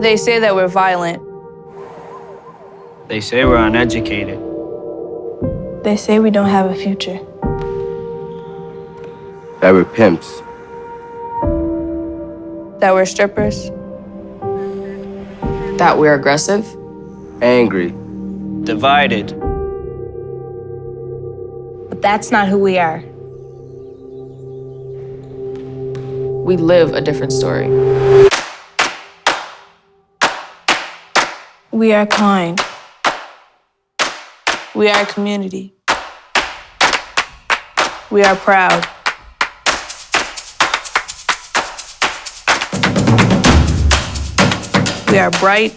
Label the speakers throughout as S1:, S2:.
S1: They say that we're violent.
S2: They say we're uneducated.
S1: They say we don't have a future.
S3: That we're pimps.
S1: That we're strippers.
S4: That we're aggressive.
S3: Angry.
S2: Divided.
S1: But that's not who we are.
S4: We live a different story.
S1: We are kind. We are a community. We are proud. We are bright.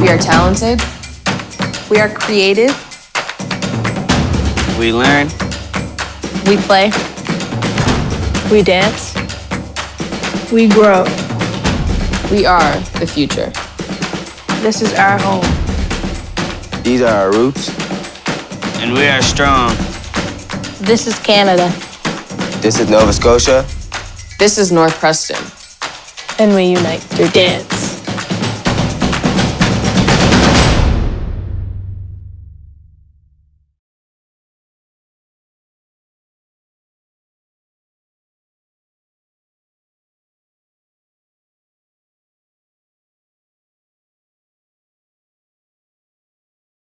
S4: We are talented.
S1: We are creative.
S2: We learn.
S1: We play. We dance. We grow.
S4: We are the future.
S1: This is our home.
S3: These are our roots.
S2: And we are strong.
S1: This is Canada.
S3: This is Nova Scotia.
S4: This is North Preston.
S1: And we unite through dance.